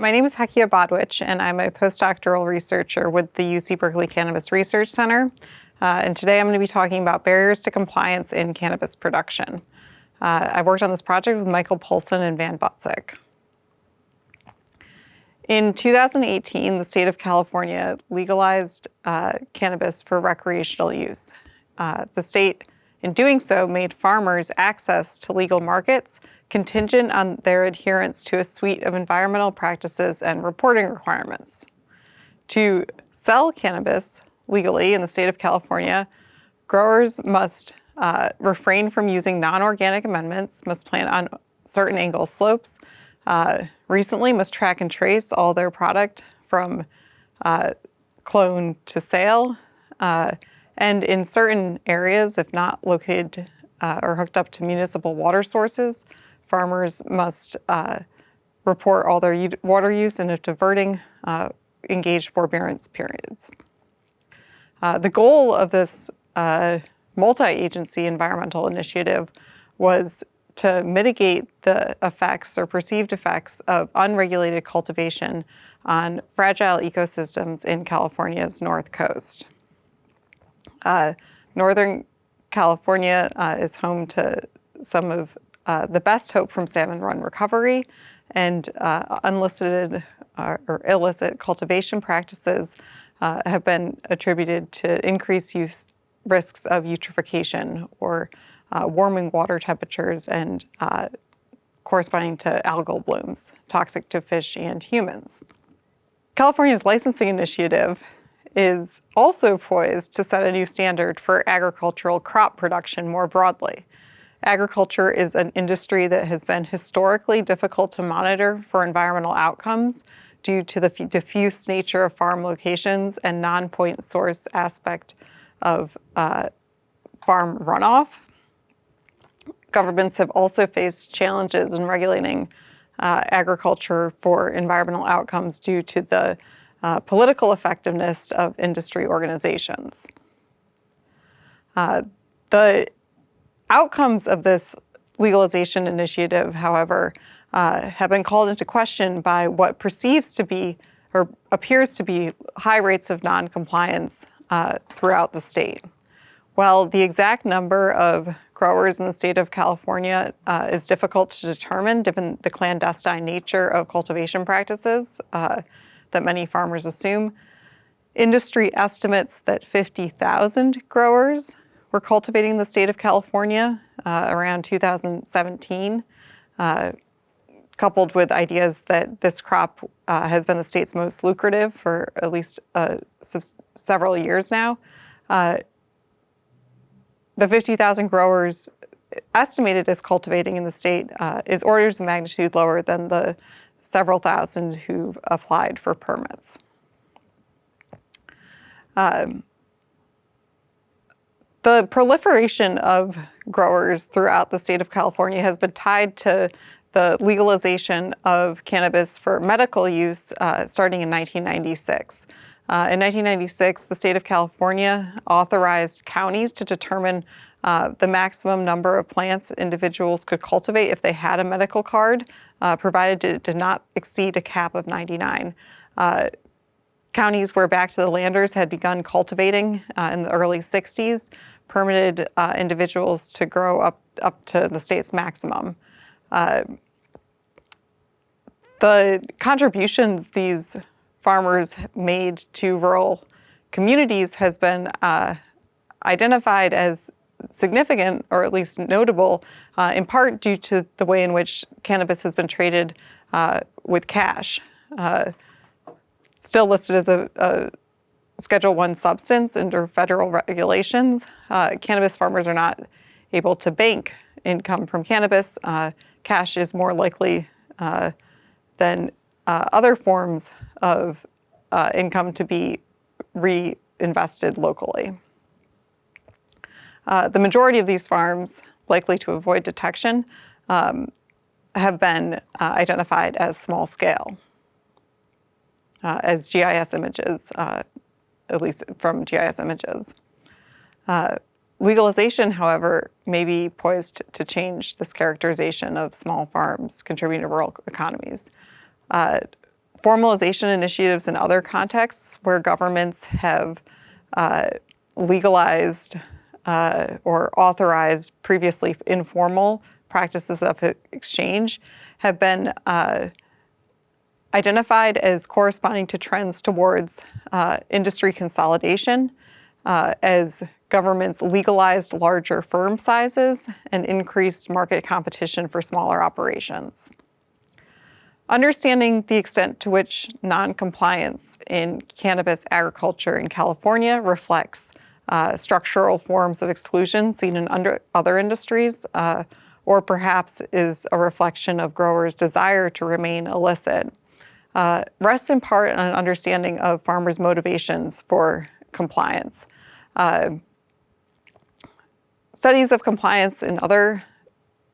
My name is Hekia Bodwitch, and I'm a postdoctoral researcher with the UC Berkeley Cannabis Research Center. Uh, and today I'm going to be talking about barriers to compliance in cannabis production. Uh, I worked on this project with Michael Polson and Van Butsic. In 2018, the state of California legalized uh, cannabis for recreational use. Uh, the state, in doing so, made farmers access to legal markets contingent on their adherence to a suite of environmental practices and reporting requirements. To sell cannabis legally in the state of California, growers must uh, refrain from using non-organic amendments, must plant on certain angle slopes, uh, recently must track and trace all their product from uh, clone to sale, uh, and in certain areas, if not located uh, or hooked up to municipal water sources, farmers must uh, report all their water use and if diverting, uh, engage forbearance periods. Uh, the goal of this uh, multi-agency environmental initiative was to mitigate the effects or perceived effects of unregulated cultivation on fragile ecosystems in California's north coast. Uh, Northern California uh, is home to some of uh, the best hope from salmon run recovery and uh, unlisted uh, or illicit cultivation practices uh, have been attributed to increased use risks of eutrophication or warming water temperatures and corresponding to algal blooms, toxic to fish and humans. California's licensing initiative is also poised to set a new standard for agricultural crop production more broadly. Agriculture is an industry that has been historically difficult to monitor for environmental outcomes due to the diffuse nature of farm locations and non-point source aspect of uh, farm runoff. Governments have also faced challenges in regulating uh, agriculture for environmental outcomes due to the uh, political effectiveness of industry organizations. Uh, the outcomes of this legalization initiative, however, uh, have been called into question by what perceives to be or appears to be high rates of noncompliance uh, throughout the state. While the exact number of growers in the state of California uh, is difficult to determine given the clandestine nature of cultivation practices uh, that many farmers assume, industry estimates that 50,000 growers were cultivating the state of California uh, around 2017, uh, coupled with ideas that this crop uh, has been the state's most lucrative for at least uh, several years now. Uh, the 50,000 growers estimated as cultivating in the state uh, is orders of magnitude lower than the several thousand who've applied for permits. Um, the proliferation of growers throughout the state of California has been tied to the legalization of cannabis for medical use uh, starting in 1996. Uh, in 1996, the state of California authorized counties to determine uh, the maximum number of plants individuals could cultivate if they had a medical card, uh, provided it did not exceed a cap of 99. Counties where back to the landers had begun cultivating uh, in the early 60s permitted uh, individuals to grow up, up to the state's maximum. Uh, the contributions these farmers made to rural communities has been uh, identified as significant or at least notable uh, in part due to the way in which cannabis has been traded uh, with cash. Uh, still listed as a, a Schedule One substance under federal regulations. Uh, cannabis farmers are not able to bank income from cannabis. Uh, cash is more likely uh, than uh, other forms of uh, income to be reinvested locally. Uh, the majority of these farms, likely to avoid detection, um, have been identified as small scale, as GIS images at least from GIS images. Uh, legalization, however, may be poised to change this characterization of small farms contributing to rural economies. Uh, formalization initiatives in other contexts where governments have uh, legalized uh, or authorized previously informal practices of exchange have been uh, identified as corresponding to trends towards uh, industry consolidation uh, as governments legalized larger firm sizes and increased market competition for smaller operations. Understanding the extent to which noncompliance in cannabis agriculture in California reflects uh, structural forms of exclusion seen in other industries, uh, or perhaps is a reflection of growers' desire to remain illicit, uh, rests in part on an understanding of farmers' motivations for compliance. Uh, studies of compliance in other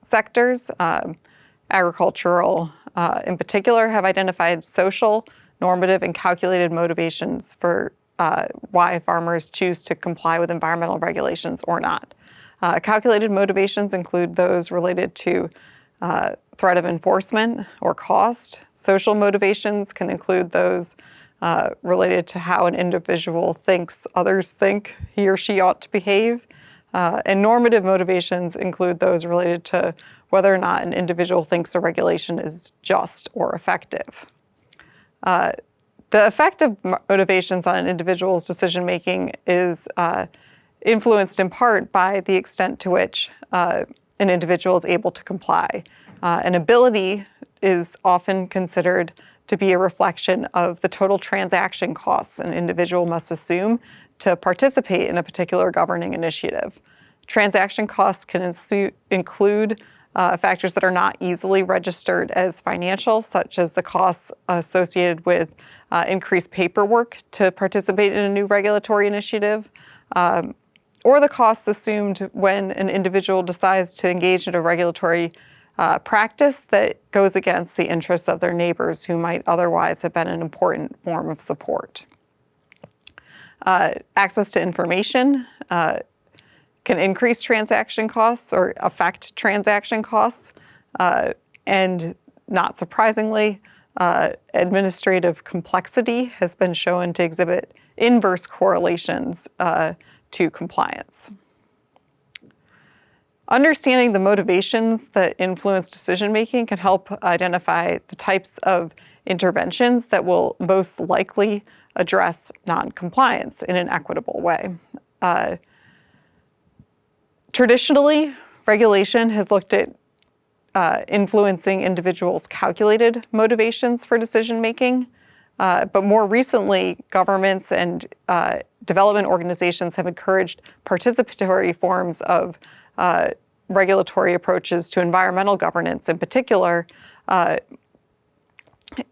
sectors, um, agricultural uh, in particular, have identified social, normative, and calculated motivations for uh, why farmers choose to comply with environmental regulations or not. Uh, calculated motivations include those related to uh, threat of enforcement or cost. Social motivations can include those uh, related to how an individual thinks others think he or she ought to behave. Uh, and normative motivations include those related to whether or not an individual thinks a regulation is just or effective. Uh, the effect of motivations on an individual's decision making is uh, influenced in part by the extent to which uh, an individual is able to comply. Uh, an ability is often considered to be a reflection of the total transaction costs an individual must assume to participate in a particular governing initiative. Transaction costs can include uh, factors that are not easily registered as financial, such as the costs associated with uh, increased paperwork to participate in a new regulatory initiative, um, or the costs assumed when an individual decides to engage in a regulatory uh, practice that goes against the interests of their neighbors who might otherwise have been an important form of support. Uh, access to information uh, can increase transaction costs or affect transaction costs. Uh, and not surprisingly, uh, administrative complexity has been shown to exhibit inverse correlations uh, to compliance. Understanding the motivations that influence decision-making can help identify the types of interventions that will most likely address non-compliance in an equitable way. Uh, Traditionally, regulation has looked at uh, influencing individuals' calculated motivations for decision making. Uh, but more recently, governments and uh, development organizations have encouraged participatory forms of uh, regulatory approaches to environmental governance in particular, uh,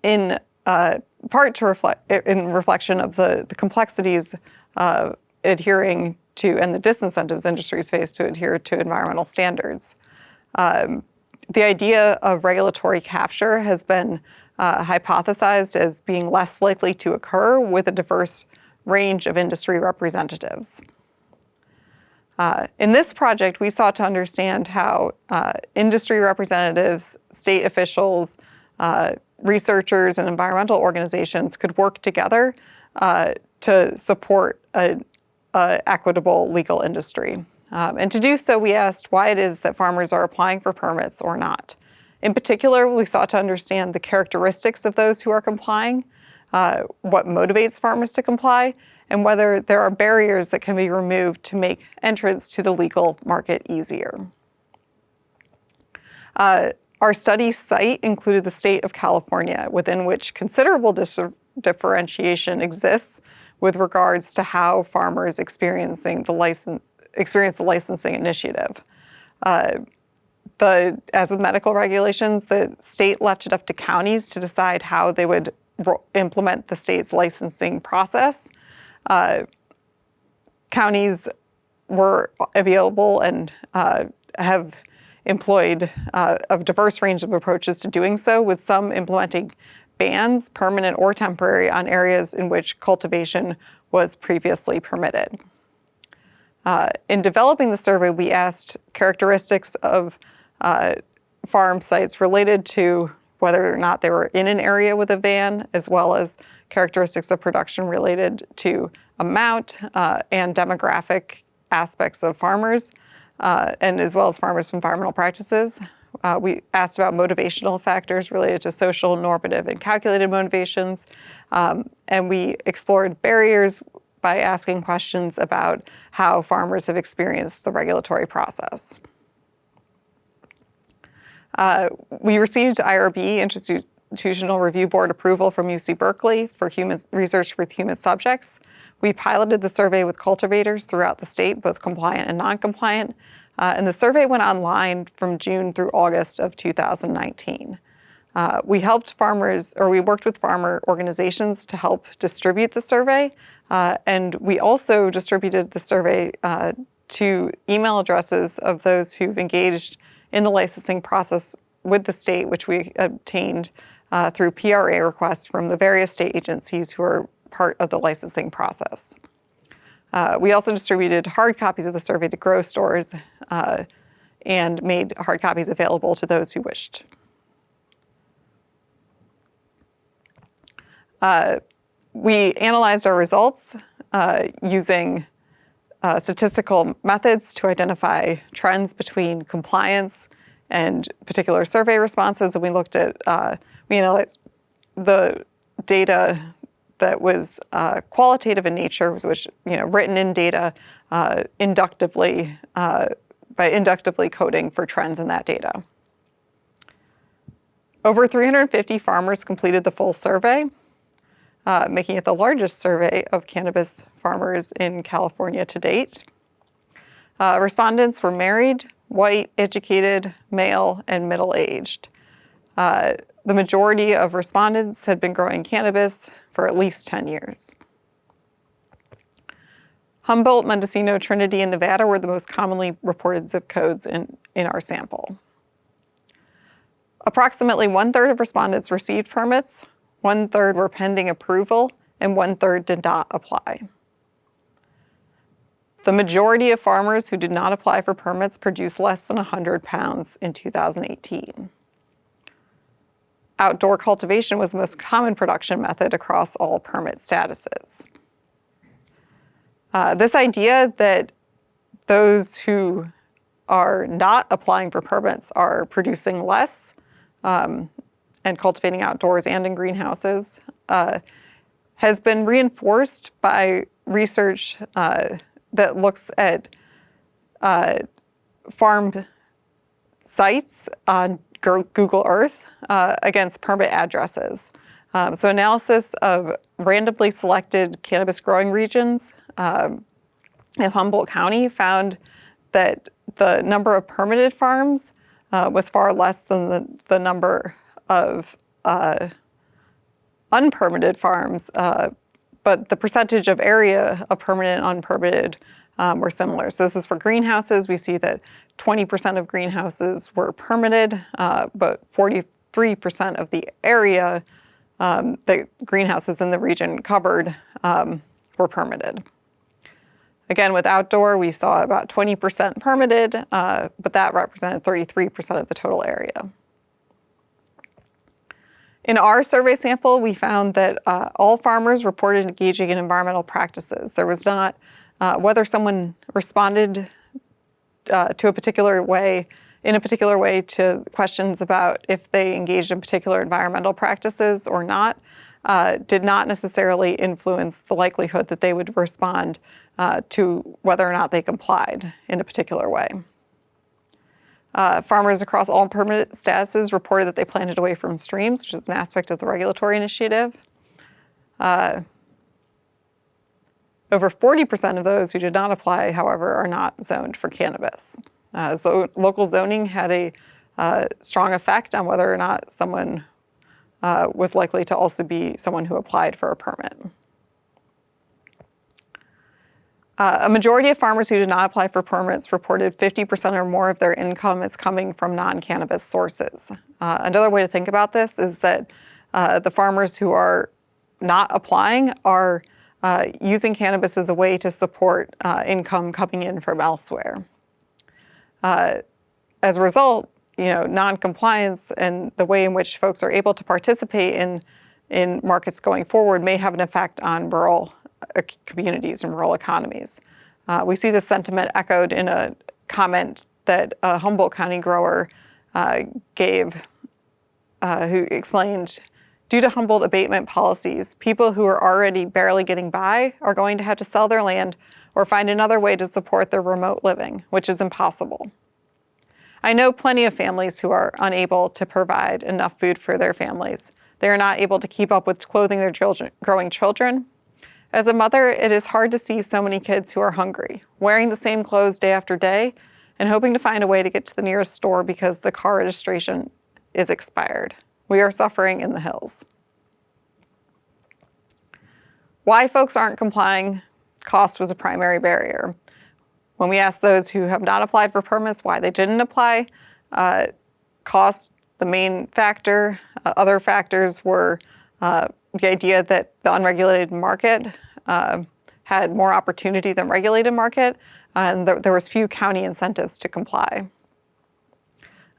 in uh, part to reflect in reflection of the, the complexities of adhering to, and the disincentives industries face to adhere to environmental standards. Um, the idea of regulatory capture has been uh, hypothesized as being less likely to occur with a diverse range of industry representatives. Uh, in this project, we sought to understand how uh, industry representatives, state officials, uh, researchers, and environmental organizations could work together uh, to support a uh, equitable legal industry. Um, and to do so, we asked why it is that farmers are applying for permits or not. In particular, we sought to understand the characteristics of those who are complying, uh, what motivates farmers to comply, and whether there are barriers that can be removed to make entrance to the legal market easier. Uh, our study site included the state of California, within which considerable differentiation exists with regards to how farmers experiencing the license experience the licensing initiative. Uh, the, as with medical regulations, the state left it up to counties to decide how they would implement the state's licensing process. Uh, counties were available and uh, have employed uh, a diverse range of approaches to doing so, with some implementing bans, permanent or temporary, on areas in which cultivation was previously permitted. Uh, in developing the survey, we asked characteristics of uh, farm sites related to whether or not they were in an area with a van, as well as characteristics of production related to amount uh, and demographic aspects of farmers, uh, and as well as farmers' environmental practices. Uh, we asked about motivational factors related to social, normative, and calculated motivations. Um, and we explored barriers by asking questions about how farmers have experienced the regulatory process. Uh, we received IRB, Institutional Review Board approval from UC Berkeley for human research with human subjects. We piloted the survey with cultivators throughout the state, both compliant and non-compliant, uh, and the survey went online from June through August of 2019. Uh, we helped farmers, or we worked with farmer organizations to help distribute the survey, uh, and we also distributed the survey uh, to email addresses of those who've engaged in the licensing process with the state, which we obtained uh, through PRA requests from the various state agencies who are part of the licensing process. Uh, we also distributed hard copies of the survey to grow stores uh, and made hard copies available to those who wished. Uh, we analyzed our results uh, using uh, statistical methods to identify trends between compliance and particular survey responses. And we looked at, uh, we the data that was uh, qualitative in nature, which, you know, written in data uh, inductively, uh, by inductively coding for trends in that data. Over 350 farmers completed the full survey, uh, making it the largest survey of cannabis farmers in California to date. Uh, respondents were married, white, educated, male, and middle-aged. Uh, the majority of respondents had been growing cannabis for at least 10 years. Humboldt, Mendocino, Trinity, and Nevada were the most commonly reported zip codes in, in our sample. Approximately one-third of respondents received permits, one-third were pending approval, and one-third did not apply. The majority of farmers who did not apply for permits produced less than 100 pounds in 2018 outdoor cultivation was the most common production method across all permit statuses. Uh, this idea that those who are not applying for permits are producing less um, and cultivating outdoors and in greenhouses uh, has been reinforced by research uh, that looks at uh, farmed sites on Google Earth uh, against permit addresses. Um, so analysis of randomly selected cannabis growing regions um, in Humboldt County found that the number of permitted farms uh, was far less than the, the number of uh, unpermitted farms, uh, but the percentage of area of permanent unpermitted um, were similar. So this is for greenhouses. We see that 20% of greenhouses were permitted, uh, but 43% of the area um, that greenhouses in the region covered um, were permitted. Again, with outdoor, we saw about 20% permitted, uh, but that represented 33% of the total area. In our survey sample, we found that uh, all farmers reported engaging in environmental practices. There was not uh, whether someone responded uh, to a particular way, in a particular way to questions about if they engaged in particular environmental practices or not, uh, did not necessarily influence the likelihood that they would respond uh, to whether or not they complied in a particular way. Uh, farmers across all permit statuses reported that they planted away from streams, which is an aspect of the regulatory initiative. Uh, over 40% of those who did not apply, however, are not zoned for cannabis. Uh, so local zoning had a uh, strong effect on whether or not someone uh, was likely to also be someone who applied for a permit. Uh, a majority of farmers who did not apply for permits reported 50% or more of their income is coming from non-cannabis sources. Uh, another way to think about this is that uh, the farmers who are not applying are uh, using cannabis as a way to support uh, income coming in from elsewhere. Uh, as a result, you know, non-compliance and the way in which folks are able to participate in, in markets going forward may have an effect on rural communities and rural economies. Uh, we see this sentiment echoed in a comment that a Humboldt County grower uh, gave, uh, who explained, due to Humboldt abatement policies, people who are already barely getting by are going to have to sell their land or find another way to support their remote living, which is impossible. I know plenty of families who are unable to provide enough food for their families. They are not able to keep up with clothing their children, growing children. As a mother, it is hard to see so many kids who are hungry, wearing the same clothes day after day, and hoping to find a way to get to the nearest store because the car registration is expired. We are suffering in the hills. Why folks aren't complying, cost was a primary barrier. When we asked those who have not applied for permits why they didn't apply, uh, cost, the main factor. Uh, other factors were uh, the idea that the unregulated market uh, had more opportunity than regulated market, and th there was few county incentives to comply.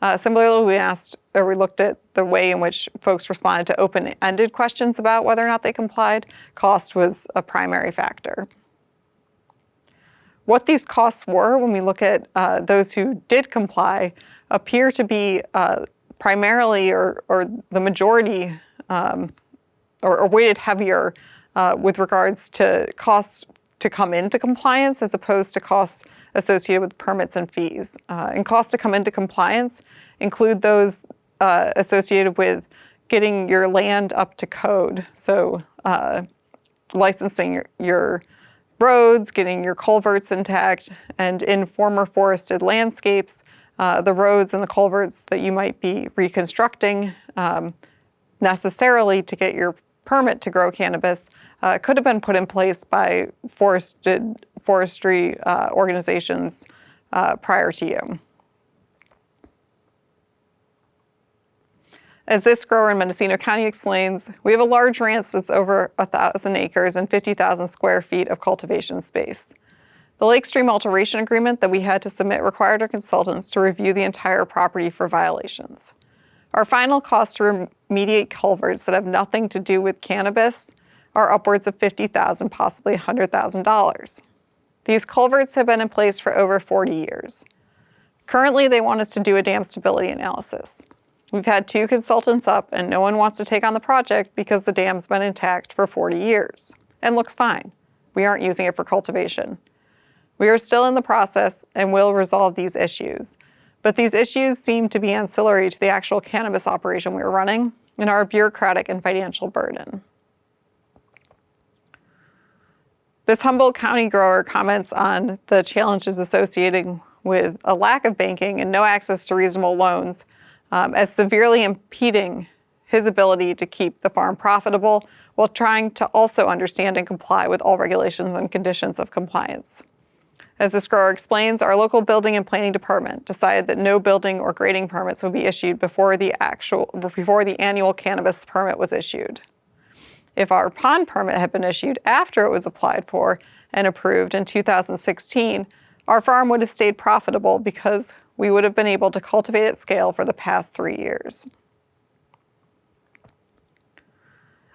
Uh, similarly, we asked, or we looked at the way in which folks responded to open-ended questions about whether or not they complied. Cost was a primary factor. What these costs were when we look at uh, those who did comply appear to be uh, primarily or, or, the majority um, or, or, weighted heavier uh, with regards to costs to come into compliance as opposed to costs associated with permits and fees. Uh, and costs to come into compliance include those uh, associated with getting your land up to code. So uh, licensing your, your roads, getting your culverts intact, and in former forested landscapes, uh, the roads and the culverts that you might be reconstructing um, necessarily to get your permit to grow cannabis uh, could have been put in place by forested forestry uh, organizations uh, prior to you. As this grower in Mendocino County explains, we have a large ranch that's over 1,000 acres and 50,000 square feet of cultivation space. The Lake Stream Alteration Agreement that we had to submit required our consultants to review the entire property for violations. Our final cost to remediate culverts that have nothing to do with cannabis are upwards of 50,000, possibly $100,000. These culverts have been in place for over 40 years. Currently, they want us to do a dam stability analysis. We've had two consultants up and no one wants to take on the project because the dam's been intact for 40 years and looks fine. We aren't using it for cultivation. We are still in the process and will resolve these issues. But these issues seem to be ancillary to the actual cannabis operation we are running and our bureaucratic and financial burden. This Humboldt County grower comments on the challenges associated with a lack of banking and no access to reasonable loans um, as severely impeding his ability to keep the farm profitable while trying to also understand and comply with all regulations and conditions of compliance. As this grower explains, our local building and planning department decided that no building or grading permits would be issued before the actual before the annual cannabis permit was issued. If our pond permit had been issued after it was applied for and approved in 2016, our farm would have stayed profitable because we would have been able to cultivate at scale for the past three years.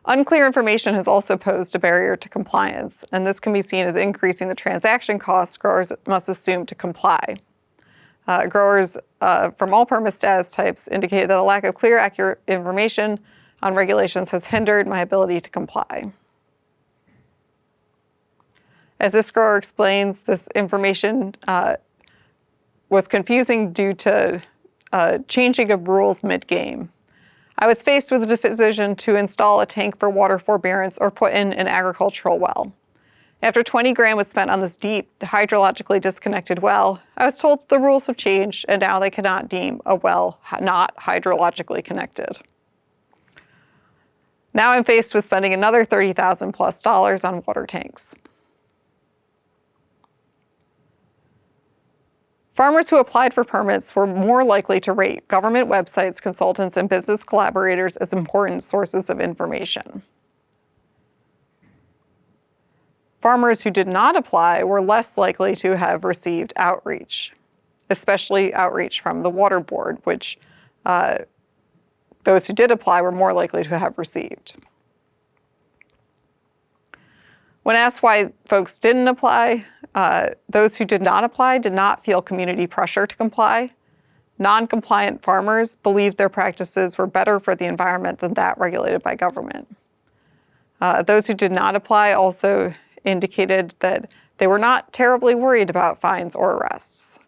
Unclear information has also posed a barrier to compliance, and this can be seen as increasing the transaction costs growers must assume to comply. Uh, growers uh, from all permit status types indicate that a lack of clear, accurate information on regulations has hindered my ability to comply. As this grower explains, this information uh, was confusing due to uh, changing of rules mid-game. I was faced with the decision to install a tank for water forbearance or put in an agricultural well. After 20 grand was spent on this deep, hydrologically disconnected well, I was told the rules have changed and now they cannot deem a well not hydrologically connected. Now I'm faced with spending another 30,000 plus dollars on water tanks. Farmers who applied for permits were more likely to rate government websites, consultants, and business collaborators as important sources of information. Farmers who did not apply were less likely to have received outreach. especially outreach from the Water Board, which uh, those who did apply were more likely to have received. When asked why folks didn't apply, uh, those who did not apply did not feel community pressure to comply. Non-compliant farmers believed their practices were better for the environment than that regulated by government. Uh, those who did not apply also indicated that they were not terribly worried about fines or arrests.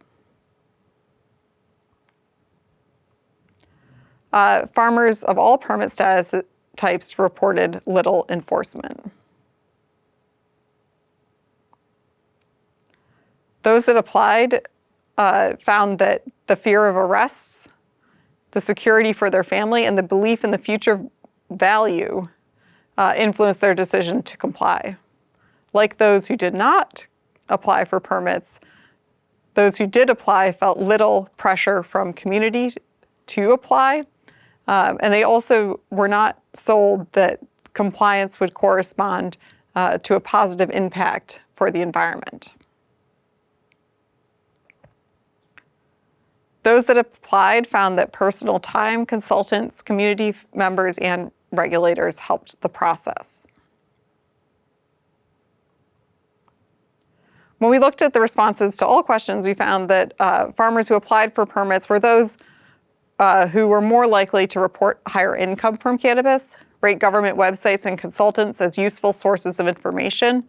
Uh, farmers of all permit status types reported little enforcement. Those that applied uh, found that the fear of arrests, the security for their family, and the belief in the future value uh, influenced their decision to comply. Like those who did not apply for permits, those who did apply felt little pressure from community to apply, um, and they also were not sold that compliance would correspond uh, to a positive impact for the environment. Those that applied found that personal time, consultants, community members, and regulators helped the process. When we looked at the responses to all questions, we found that uh, farmers who applied for permits were those uh, who were more likely to report higher income from cannabis, rate government websites and consultants as useful sources of information,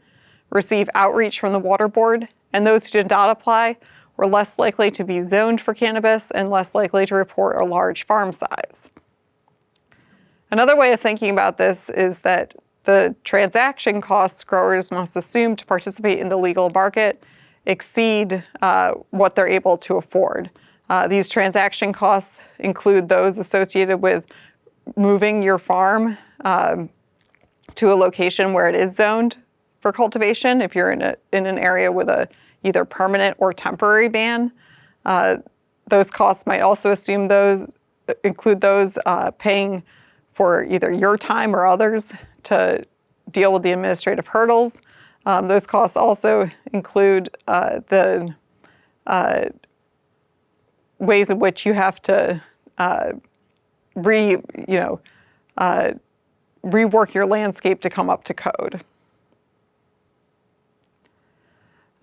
receive outreach from the Water Board, and those who did not apply were less likely to be zoned for cannabis and less likely to report a large farm size. Another way of thinking about this is that the transaction costs growers must assume to participate in the legal market exceed uh, what they're able to afford. Uh, these transaction costs include those associated with moving your farm um, to a location where it is zoned for cultivation. If you're in, a, in an area with a either permanent or temporary ban. Uh, those costs might also assume those include those uh, paying for either your time or others to deal with the administrative hurdles. Um, those costs also include uh, the uh, ways in which you have to uh, re, you know, uh, rework your landscape to come up to code.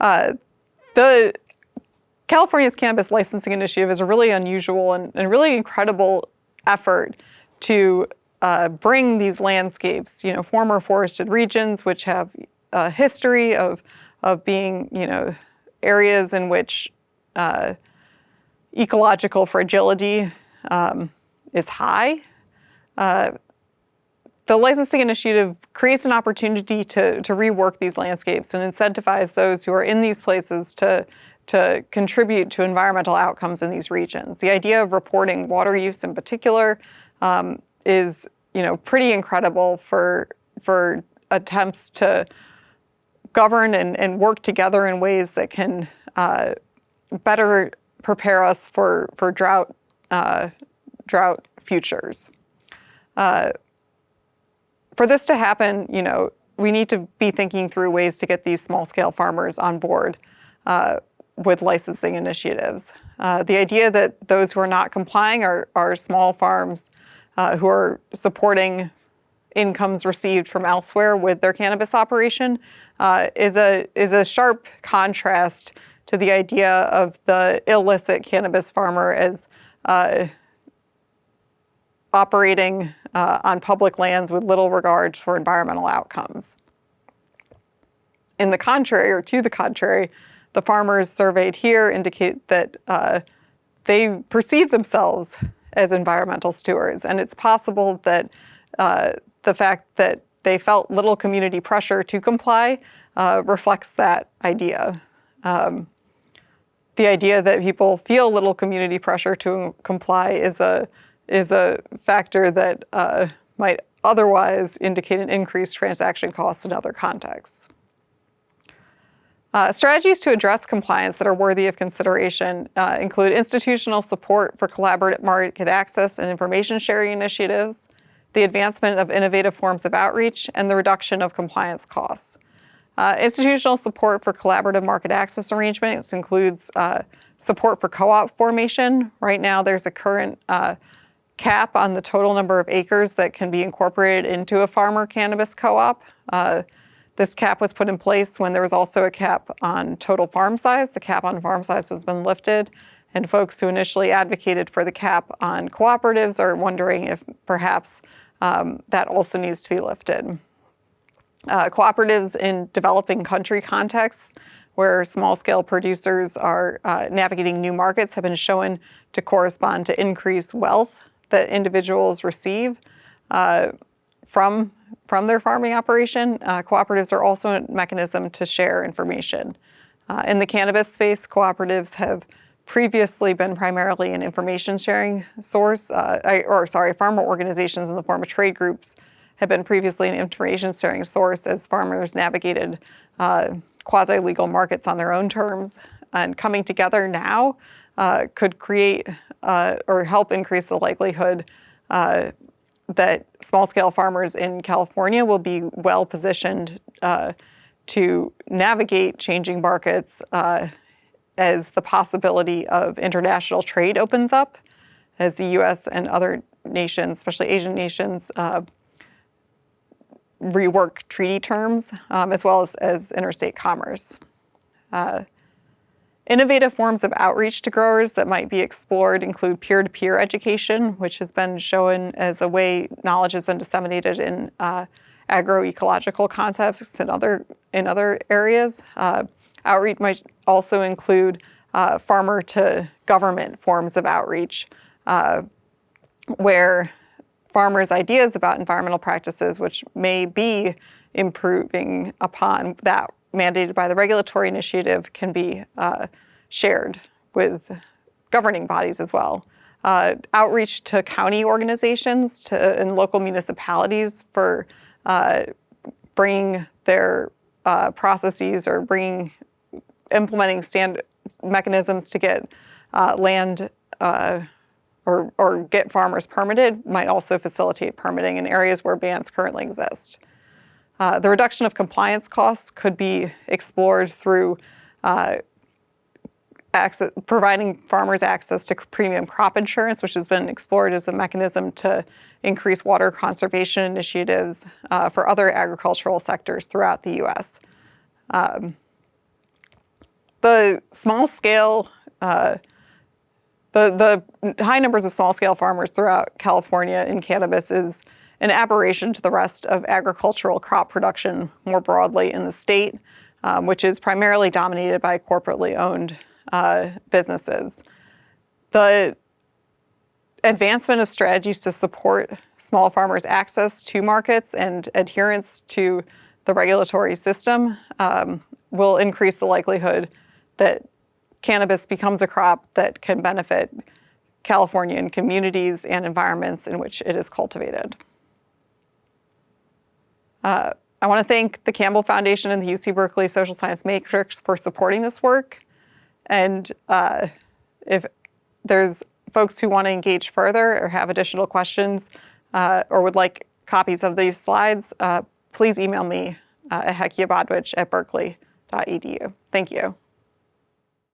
Uh, the California's Cannabis Licensing Initiative is a really unusual and, and really incredible effort to uh, bring these landscapes, you know, former forested regions, which have a history of, of being, you know, areas in which uh, ecological fragility um, is high. Uh, the licensing initiative creates an opportunity to, to rework these landscapes and incentivize those who are in these places to, to contribute to environmental outcomes in these regions. The idea of reporting water use in particular um, is you know, pretty incredible for, for attempts to govern and, and work together in ways that can uh, better prepare us for, for drought, uh, drought futures. Uh, for this to happen, you know, we need to be thinking through ways to get these small scale farmers on board uh, with licensing initiatives. Uh, the idea that those who are not complying are, are small farms uh, who are supporting incomes received from elsewhere with their cannabis operation uh, is, a, is a sharp contrast to the idea of the illicit cannabis farmer as uh, operating uh, on public lands with little regard for environmental outcomes. In the contrary, or to the contrary, the farmers surveyed here indicate that uh, they perceive themselves as environmental stewards. And it's possible that uh, the fact that they felt little community pressure to comply uh, reflects that idea. Um, the idea that people feel little community pressure to comply is a is a factor that uh, might otherwise indicate an increased transaction cost in other contexts. Uh, strategies to address compliance that are worthy of consideration uh, include institutional support for collaborative market access and information sharing initiatives, the advancement of innovative forms of outreach, and the reduction of compliance costs. Uh, institutional support for collaborative market access arrangements includes uh, support for co-op formation. Right now, there's a current uh, cap on the total number of acres that can be incorporated into a farmer cannabis co-op. Uh, this cap was put in place when there was also a cap on total farm size. The cap on farm size has been lifted, and folks who initially advocated for the cap on cooperatives are wondering if perhaps um, that also needs to be lifted. Uh, cooperatives in developing country contexts where small-scale producers are uh, navigating new markets have been shown to correspond to increased wealth that individuals receive uh, from, from their farming operation. Uh, cooperatives are also a mechanism to share information. Uh, in the cannabis space, cooperatives have previously been primarily an information sharing source, uh, or sorry, farmer organizations in the form of trade groups have been previously an information sharing source as farmers navigated uh, quasi-legal markets on their own terms. And coming together now uh, could create uh, or help increase the likelihood uh, that small-scale farmers in California will be well positioned uh, to navigate changing markets uh, as the possibility of international trade opens up, as the US and other nations, especially Asian nations, uh, rework treaty terms, um, as well as, as interstate commerce. Uh, innovative forms of outreach to growers that might be explored include peer-to-peer -peer education, which has been shown as a way knowledge has been disseminated in uh, agroecological contexts and other, in other areas. Uh, Outreach might also include uh, farmer to government forms of outreach uh, where farmers' ideas about environmental practices, which may be improving upon that mandated by the regulatory initiative, can be uh, shared with governing bodies as well. Uh, outreach to county organizations to, and local municipalities for uh, bringing their uh, processes or bringing implementing stand mechanisms to get uh, land uh, or, or get farmers permitted might also facilitate permitting in areas where bans currently exist. Uh, the reduction of compliance costs could be explored through uh, access, providing farmers access to premium crop insurance, which has been explored as a mechanism to increase water conservation initiatives uh, for other agricultural sectors throughout the U.S. Um, the small scale, uh, the, the high numbers of small scale farmers throughout California in cannabis is an aberration to the rest of agricultural crop production more broadly in the state, um, which is primarily dominated by corporately owned uh, businesses. The advancement of strategies to support small farmers' access to markets and adherence to the regulatory system um, will increase the likelihood that cannabis becomes a crop that can benefit Californian communities and environments in which it is cultivated. Uh, I want to thank the Campbell Foundation and the UC Berkeley Social Science Matrix for supporting this work. And uh, if there's folks who want to engage further or have additional questions uh, or would like copies of these slides, uh, please email me uh, at hekiabodwitch at berkeley.edu. Thank you.